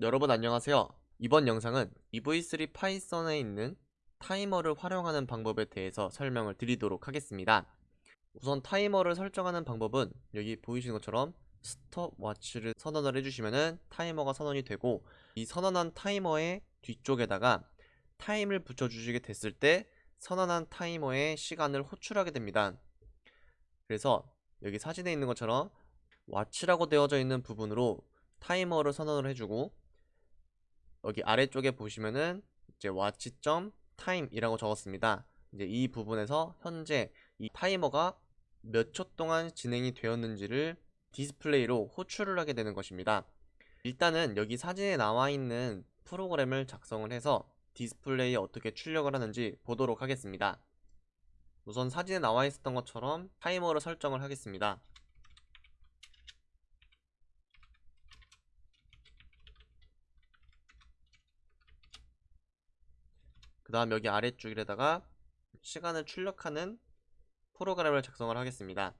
여러분 안녕하세요. 이번 영상은 EV3 파이썬에 있는 타이머를 활용하는 방법에 대해서 설명을 드리도록 하겠습니다. 우선 타이머를 설정하는 방법은 여기 보이시는 것처럼 스톱워치를 선언을 해주시면 타이머가 선언이 되고 이 선언한 타이머의 뒤쪽에다가 타임을 붙여주시게 됐을 때 선언한 타이머의 시간을 호출하게 됩니다. 그래서 여기 사진에 있는 것처럼 watch라고 되어져 있는 부분으로 타이머를 선언을 해주고 여기 아래쪽에 보시면은 이제 watch.time 이라고 적었습니다. 이제 이 부분에서 현재 이 타이머가 몇 초 동안 진행이 되었는지를 디스플레이로 호출을 하게 되는 것입니다. 일단은 여기 사진에 나와 있는 프로그램을 작성을 해서 디스플레이에 어떻게 출력을 하는지 보도록 하겠습니다. 우선 사진에 나와 있었던 것처럼 타이머를 설정을 하겠습니다. 그 다음 여기 아래쪽에다가 시간을 출력하는 프로그램을 작성을 하겠습니다.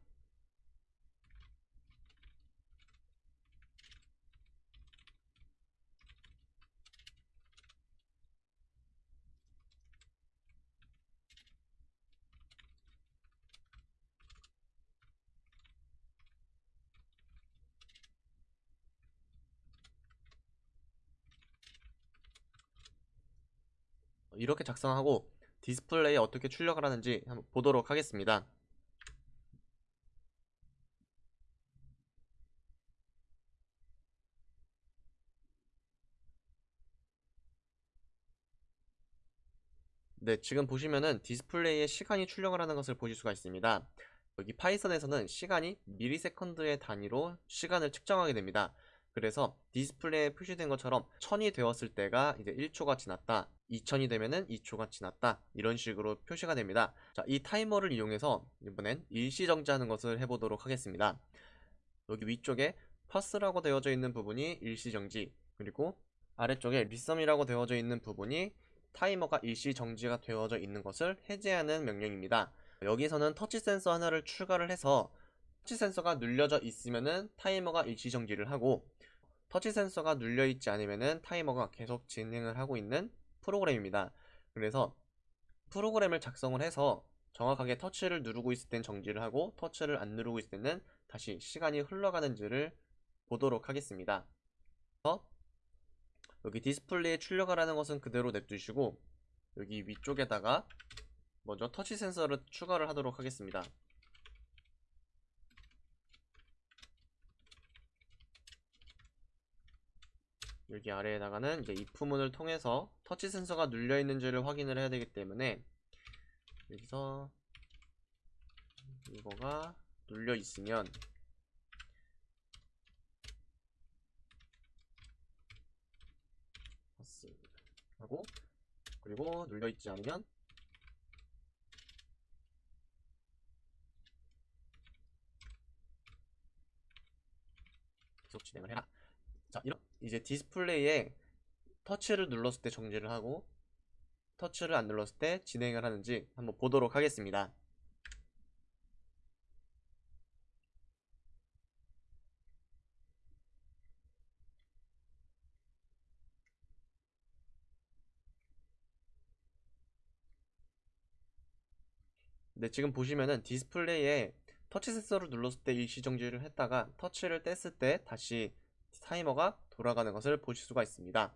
이렇게 작성하고 디스플레이에 어떻게 출력을 하는지 한번 보도록 하겠습니다. 네, 지금 보시면은 디스플레이에 시간이 출력을 하는 것을 보실 수가 있습니다. 여기 파이썬에서는 시간이 millisecond의 단위로 시간을 측정하게 됩니다. 그래서 디스플레이에 표시된 것처럼 1000이 되었을 때가 이제 1초가 지났다 2000이 되면은 2초가 지났다 이런 식으로 표시가 됩니다. 자 이 타이머를 이용해서 이번엔 일시정지하는 것을 해보도록 하겠습니다. 여기 위쪽에 파스라고 되어져 있는 부분이 일시정지 그리고 아래쪽에 리썸이라고 되어져 있는 부분이 타이머가 일시정지가 되어져 있는 것을 해제하는 명령입니다. 여기서는 터치 센서 하나를 추가를 해서 터치 센서가 눌려져 있으면은 타이머가 일시정지를 하고 터치 센서가 눌려있지 않으면 타이머가 계속 진행을 하고 있는 프로그램입니다. 그래서 프로그램을 작성을 해서 정확하게 터치를 누르고 있을 땐 정지를 하고 터치를 안 누르고 있을 때는 다시 시간이 흘러가는지를 보도록 하겠습니다. 여기 디스플레이에 출력하라는 것은 그대로 냅두시고 여기 위쪽에다가 먼저 터치 센서를 추가를 하도록 하겠습니다. 여기 아래에다가는 이제 if문을 통해서 터치 센서가 눌려 있는지를 확인을 해야 되기 때문에 여기서 이거가 눌려 있으면 하고 그리고 눌려 있지 않으면 계속 진행을 해라 자 이런 이제 디스플레이에 터치를 눌렀을 때 정지를 하고 터치를 안 눌렀을 때 진행을 하는지 한번 보도록 하겠습니다. 네 지금 보시면은 디스플레이에 터치 센서를 눌렀을 때 일시 정지를 했다가 터치를 뗐을 때 다시 타이머가 돌아가는 것을 보실 수가 있습니다.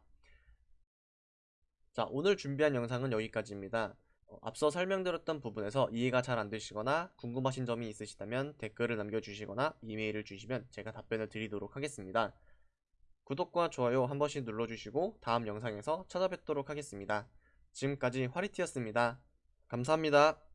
자 오늘 준비한 영상은 여기까지입니다. 어, 앞서 설명드렸던 부분에서 이해가 잘 안되시거나 궁금하신 점이 있으시다면 댓글을 남겨주시거나 이메일을 주시면 제가 답변을 드리도록 하겠습니다. 구독과 좋아요 한 번씩 눌러주시고 다음 영상에서 찾아뵙도록 하겠습니다. 지금까지 화리티였습니다. 감사합니다.